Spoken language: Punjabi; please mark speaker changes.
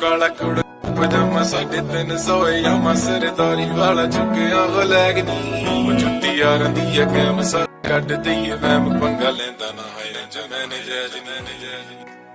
Speaker 1: ਕਾਲਾ ਕੁੜ ਪਜਾਮਾ ਸਾਢੇ ਤਿੰਨ ਸੌ ਯਾਮਾ ਸਰਦਾਰੀ ਵਾਲਾ ਚੁੱਕਿਆ ਬਲੈਗ ਨੀ ਉਹ ਛੁੱਟੀ ਆ ਦੀ ਆ, ਕੈਮ ਸਾ ਕੱਢ ਦਈਏ ਵੈਮ ਪੰਗਾ ਲੈਂਦਾ ਨਾ ਹੈ ਜਮੈਨ ਜੈਜ ਨੇ ਜੈਜ